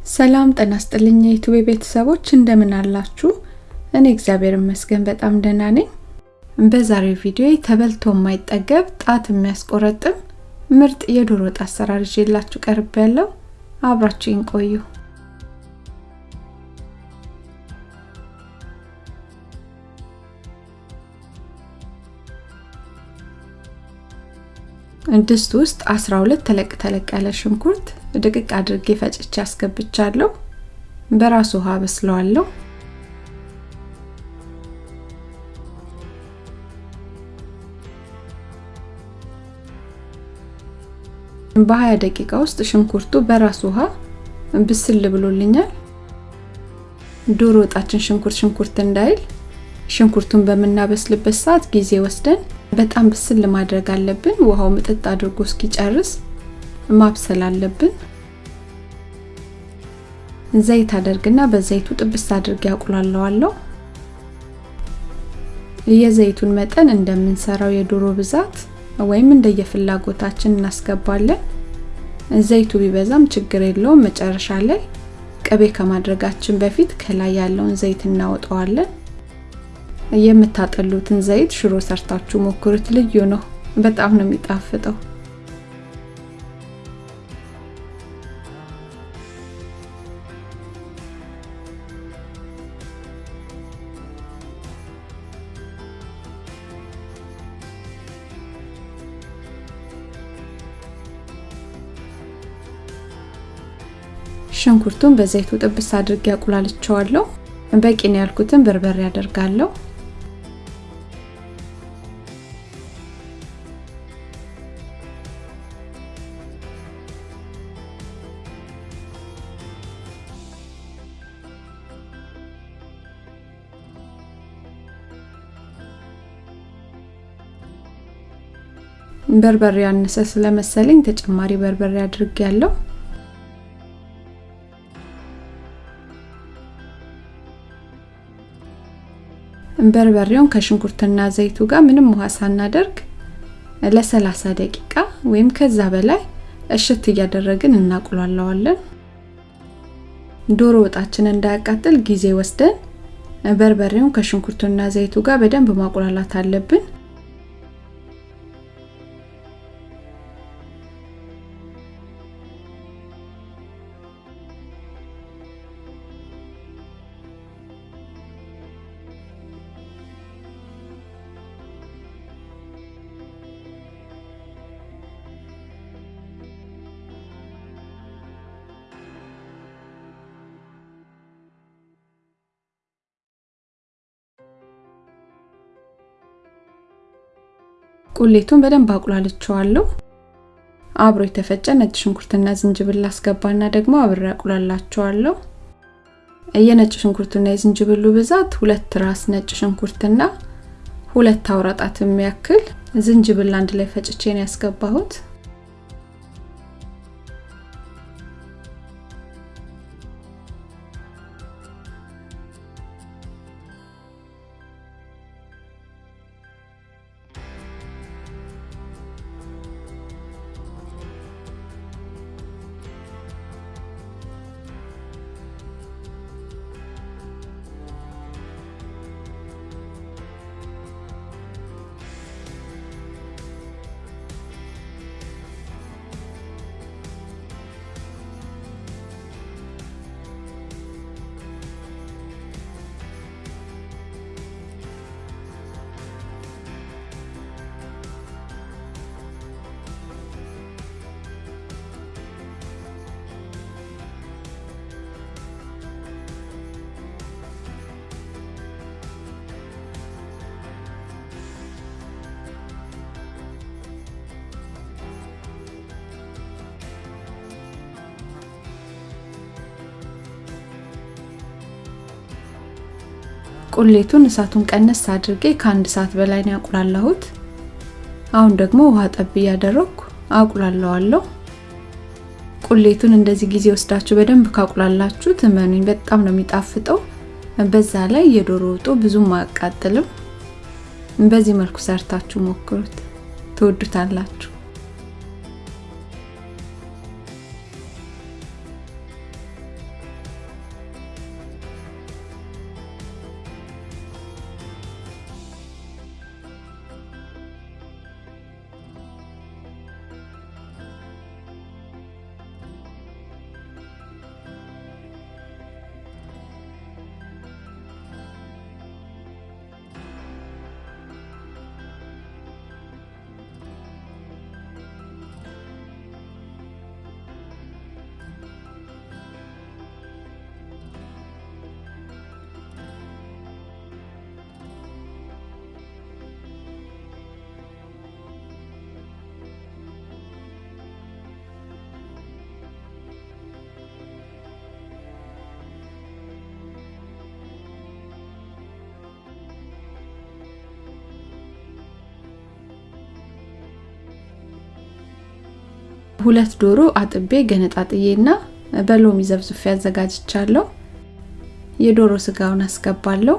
ሰላም ጤና ይስጥልኝ የዩቲዩብ ቤተሰቦች እንደምን አላችሁ? እኔ እግዚአብሔር ይመስገን በጣም ደህና ነኝ። በዛሬው ቪዲዮ ተበልቶ የማይጠገብ ጣት የሚያስቆረጥም ምርጥ የዶሮ ወጥ አሰራር ይዤላችሁ ቀርብ ያለው አብራችሁኝ ቆዩ። ድስት ውስጥ 12 ተለቅ ተለቅ ያለ ሽንኩርት ድቅቅ አድርጌ ፈጭቼ አስገብቻለሁ። በራሱ ውሃ በስለዋለሁ። በ20 ደቂቃ ውስጥ ሽንኩርቱ በራሱ ውሃ ብስል ብሎልኛል። ዶሮ ወጣችን ሽንኩርት ሽንኩርት እንዳይል ሽንኩርቱን በምናበስልበት ሰዓት ጊዜ ወስደን በጣም ብስል ማድረግ አለብን። ውሃው ምጥጥ አድርጎ እስኪጨርስ ማብሰል አለብን። ዘይት አደርግና በዘይቱ ጥብስ አድርጌ አቁላለዋለሁ። የዘይቱን መጠን እንደምንሰራው የዶሮ ብዛት ወይም እንደየፍላጎታችን እናስገባለን። ዘይቱ ቢበዛም ችግር የለውም። መጨረሻ ላይ ቅቤ ከማድረጋችን በፊት ከላይ ያለውን ዘይት እናወጣዋለን። የምታጠሉትን ዘይት ሽሮ ሰርታችሁ ሞክሩት። ልዩ ነው። በጣም ነው የሚጣፍጠው። ሽንኩርቱን በዘይቱ ጥብስ አድርጌ አቁላልቸዋለሁ። በቂ ነው ያልኩትን በርበሬ አደርጋለሁ። በርበሬ ያነሰ ስለመሰለኝ ተጨማሪ በርበሬ አድርጌያለሁ። በርበሬውን ከሽንኩርትና ዘይቱ ጋር ምንም ውሃ ሳናደርግ ለ30 ደቂቃ ወይም ከዛ በላይ እሽት እያደረግን እናቁላለዋለን። ዶሮ ወጣችን እንዳያቃጥል ጊዜ ወስደን በርበሬውን ከሽንኩርቱና ዘይቱ ጋር በደንብ ማቁላላት አለብን። ቁሌቱን በደንብ አቁላልቸዋለሁ። አብሮ የተፈጨ ነጭ ሽንኩርትና ዝንጅብል አስገባና ደግሞ አብሬ አቁላላቸዋለሁ። የነጭ ሽንኩርቱና የዝንጅብሉ ብዛት ሁለት ራስ ነጭ ሽንኩርትና ሁለት አውራጣት የሚያክል ዝንጅብል አንድ ላይ ፈጭቼ ነው ያስገባሁት። ቁሌቱን እሳቱን ቀነስ አድርጌ ከአንድ ሰዓት በላይ ነው ያቁላላሁት። አሁን ደግሞ ውሃ ጠብ እያደረኩ አቁላለዋለሁ። ቁሌቱን እንደዚህ ጊዜ ወስዳችሁ በደንብ ካቁላላችሁ እመኑኝ በጣም ነው የሚጣፍጠው። በዛ ላይ የዶሮ ወጡ ብዙም አያቃጥልም። በዚህ መልኩ ሰርታችሁ ሞክሩት፣ ትወዱታላችሁ። ሁለት ዶሮ አጥቤ ገነጣጥዬና በሎሚ ዘብዝፌ አዘጋጅቻለሁ። የዶሮ ስጋውን አስገባለሁ።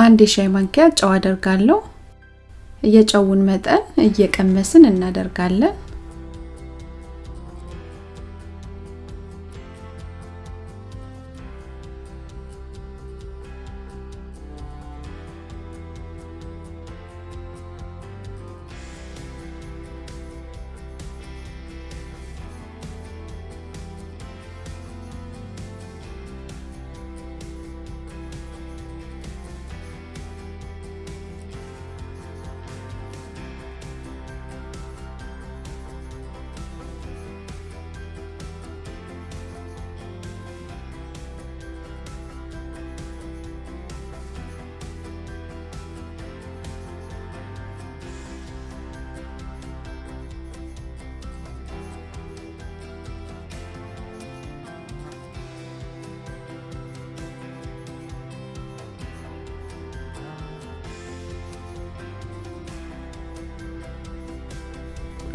አንድ የሻይ ማንኪያ ጨው አደርጋለሁ። የጨውን መጠን እየቀመስን እናደርጋለን።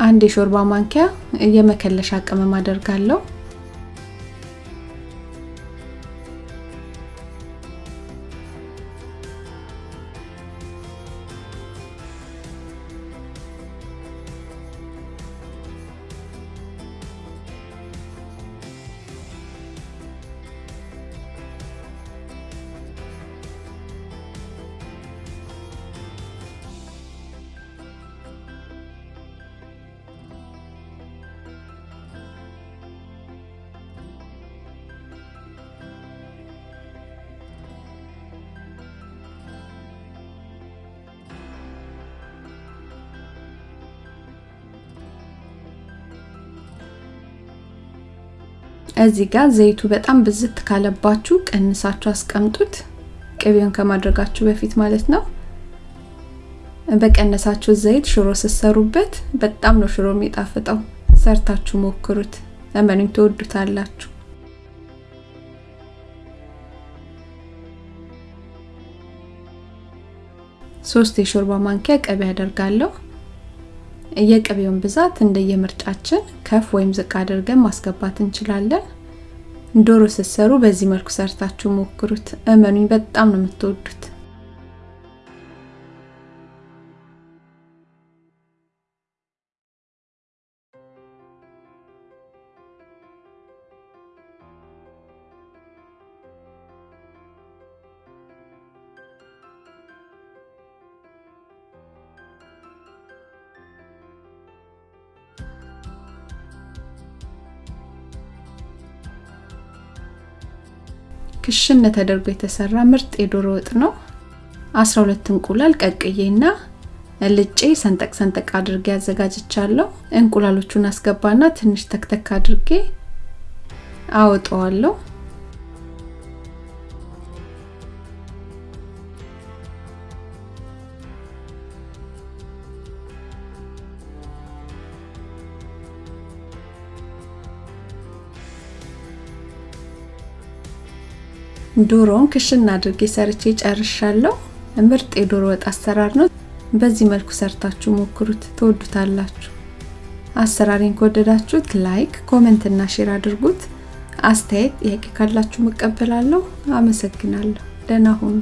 አንድ የሾርባ ማንኪያ የመከለሻ ቅመም አደርጋለሁ። እዚህ ጋር ዘይቱ በጣም ብዝት ካለባችሁ ቀንሳችሁ አስቀምጡት። ቅቤውን ከማድረጋችሁ በፊት ማለት ነው። በቀነሳችሁ ዘይት ሽሮ ስትሰሩበት በጣም ነው ሽሮ የሚጣፍጠው። ሰርታችሁ ሞክሩት፣ እመኑኝ ትወዱታላችሁ። ሶስት የሾርባ ማንኪያ ቅቤ አደርጋለሁ። የቅቤውን ብዛት እንደየምርጫችን ከፍ ወይም ዝቅ አድርገን ማስገባት እንችላለን። ዶሮ ስትሰሩ በዚህ መልኩ ሰርታችሁ ሞክሩት፣ እመኑኝ በጣም ነው የምትወዱት። ክሽን ተደርጎ የተሰራ ምርጥ የዶሮ ወጥ ነው። 12 እንቁላል ቀቅዬና ልጬ ሰንጠቅ ሰንጠቅ አድርጌ አዘጋጅቻለሁ። እንቁላሎቹን አስገባና ትንሽ ተክተክ አድርጌ አወጣዋለሁ። ዶሮውን ክሽን አድርጌ ሰርቼ ጨርሻለሁ። ምርጥ የዶሮ ወጥ አሰራር ነው። በዚህ መልኩ ሰርታችሁ ሞክሩት፣ ትወዱታላችሁ። አሰራሬን ከወደዳችሁት like፣ comment እና share አድርጉት። አስተያየት፣ ጥያቄ ካላችሁ መቀበላለሁ። አመሰግናለሁ። ደህና ሁኑ።